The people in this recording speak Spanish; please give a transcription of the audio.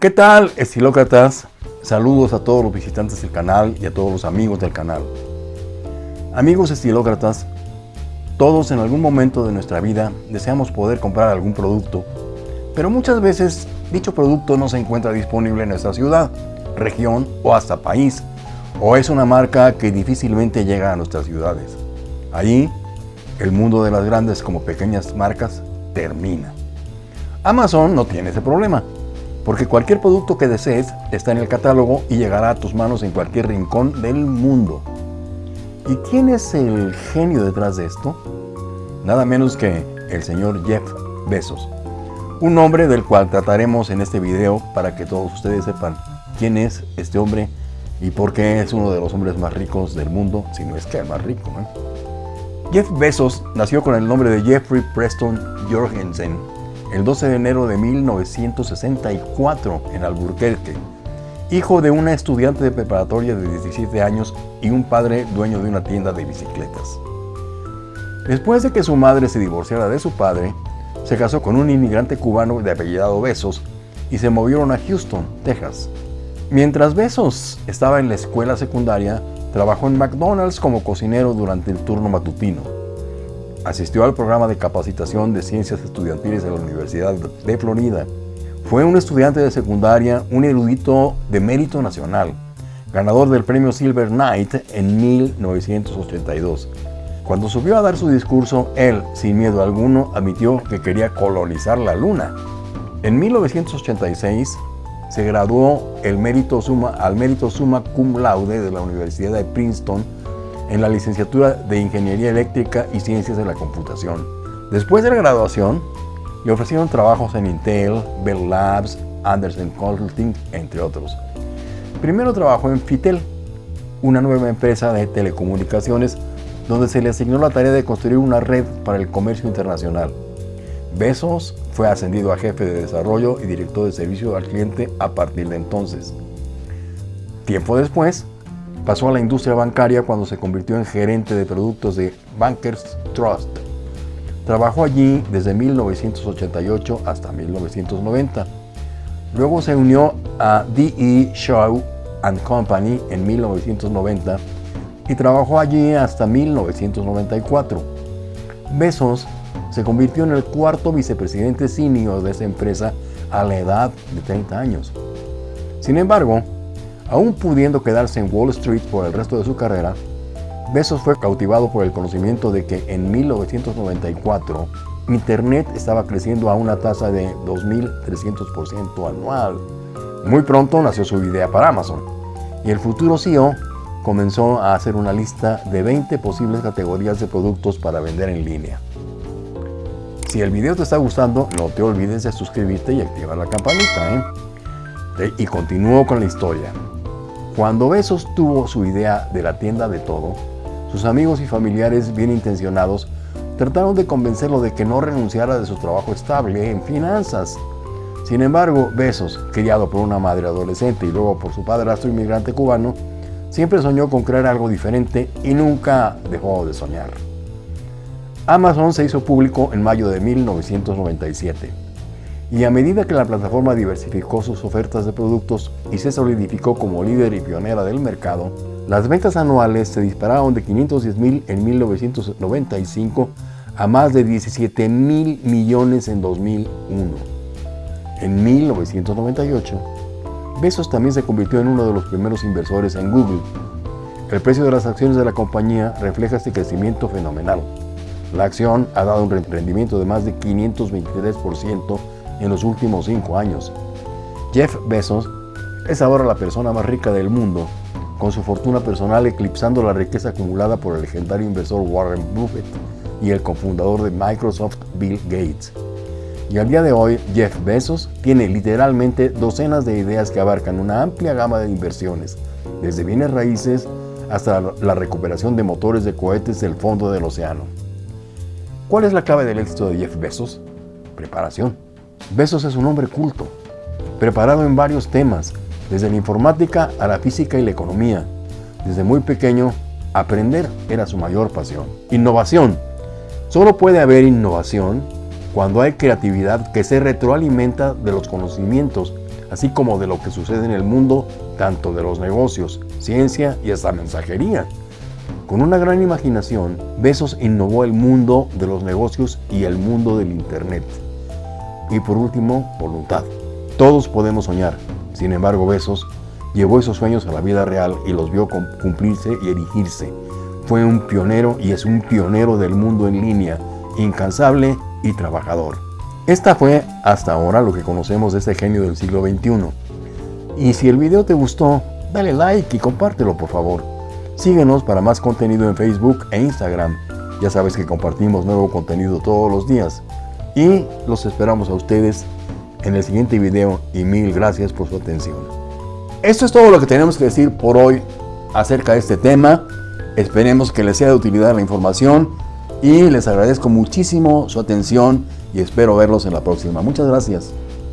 ¿Qué tal, estilócratas? Saludos a todos los visitantes del canal y a todos los amigos del canal. Amigos estilócratas, todos en algún momento de nuestra vida deseamos poder comprar algún producto, pero muchas veces dicho producto no se encuentra disponible en nuestra ciudad, región o hasta país, o es una marca que difícilmente llega a nuestras ciudades. Allí, el mundo de las grandes como pequeñas marcas termina. Amazon no tiene ese problema porque cualquier producto que desees está en el catálogo y llegará a tus manos en cualquier rincón del mundo. ¿Y quién es el genio detrás de esto? Nada menos que el señor Jeff Bezos, un nombre del cual trataremos en este video para que todos ustedes sepan quién es este hombre y por qué es uno de los hombres más ricos del mundo, si no es que el más rico. Jeff Bezos nació con el nombre de Jeffrey Preston Jorgensen el 12 de enero de 1964 en Alburquerque, hijo de una estudiante de preparatoria de 17 años y un padre dueño de una tienda de bicicletas. Después de que su madre se divorciara de su padre, se casó con un inmigrante cubano de apellidado Besos y se movieron a Houston, Texas. Mientras Besos estaba en la escuela secundaria, trabajó en McDonald's como cocinero durante el turno matutino. Asistió al programa de capacitación de ciencias estudiantiles de la Universidad de Florida. Fue un estudiante de secundaria, un erudito de mérito nacional, ganador del premio Silver Knight en 1982. Cuando subió a dar su discurso, él, sin miedo alguno, admitió que quería colonizar la Luna. En 1986 se graduó el mérito suma, al mérito summa cum laude de la Universidad de Princeton en la licenciatura de Ingeniería Eléctrica y Ciencias de la Computación. Después de la graduación, le ofrecieron trabajos en Intel, Bell Labs, Anderson Consulting, entre otros. Primero trabajó en Fitel, una nueva empresa de telecomunicaciones donde se le asignó la tarea de construir una red para el comercio internacional. Besos fue ascendido a jefe de desarrollo y director de servicio al cliente a partir de entonces. Tiempo después, Pasó a la industria bancaria cuando se convirtió en gerente de productos de Bankers Trust. Trabajó allí desde 1988 hasta 1990. Luego se unió a D.E. Shaw Company en 1990 y trabajó allí hasta 1994. Besos se convirtió en el cuarto vicepresidente senior de esa empresa a la edad de 30 años. Sin embargo, Aún pudiendo quedarse en Wall Street por el resto de su carrera, Bezos fue cautivado por el conocimiento de que en 1994 Internet estaba creciendo a una tasa de 2.300% anual. Muy pronto nació su idea para Amazon y el futuro CEO comenzó a hacer una lista de 20 posibles categorías de productos para vender en línea. Si el video te está gustando, no te olvides de suscribirte y activar la campanita. ¿eh? Y continúo con la historia. Cuando Besos tuvo su idea de la tienda de todo, sus amigos y familiares bien intencionados trataron de convencerlo de que no renunciara de su trabajo estable en finanzas. Sin embargo, Besos, criado por una madre adolescente y luego por su padrastro inmigrante cubano, siempre soñó con crear algo diferente y nunca dejó de soñar. Amazon se hizo público en mayo de 1997 y a medida que la plataforma diversificó sus ofertas de productos y se solidificó como líder y pionera del mercado, las ventas anuales se dispararon de 510 mil en 1995 a más de 17 mil millones en 2001. En 1998, Bezos también se convirtió en uno de los primeros inversores en Google. El precio de las acciones de la compañía refleja este crecimiento fenomenal. La acción ha dado un rendimiento de más de 523% en los últimos cinco años. Jeff Bezos es ahora la persona más rica del mundo, con su fortuna personal eclipsando la riqueza acumulada por el legendario inversor Warren Buffett y el cofundador de Microsoft Bill Gates. Y al día de hoy, Jeff Bezos tiene literalmente docenas de ideas que abarcan una amplia gama de inversiones, desde bienes raíces hasta la recuperación de motores de cohetes del fondo del océano. ¿Cuál es la clave del éxito de Jeff Bezos? Preparación. Besos es un hombre culto, preparado en varios temas, desde la informática a la física y la economía. Desde muy pequeño, aprender era su mayor pasión. Innovación. Solo puede haber innovación cuando hay creatividad que se retroalimenta de los conocimientos así como de lo que sucede en el mundo, tanto de los negocios, ciencia y hasta mensajería. Con una gran imaginación, Besos innovó el mundo de los negocios y el mundo del Internet. Y por último, voluntad. Todos podemos soñar, sin embargo Besos llevó esos sueños a la vida real y los vio cumplirse y erigirse. Fue un pionero y es un pionero del mundo en línea, incansable y trabajador. Esta fue hasta ahora lo que conocemos de este genio del siglo XXI. Y si el video te gustó, dale like y compártelo por favor. Síguenos para más contenido en Facebook e Instagram. Ya sabes que compartimos nuevo contenido todos los días. Y los esperamos a ustedes en el siguiente video y mil gracias por su atención. Esto es todo lo que tenemos que decir por hoy acerca de este tema. Esperemos que les sea de utilidad la información y les agradezco muchísimo su atención y espero verlos en la próxima. Muchas gracias.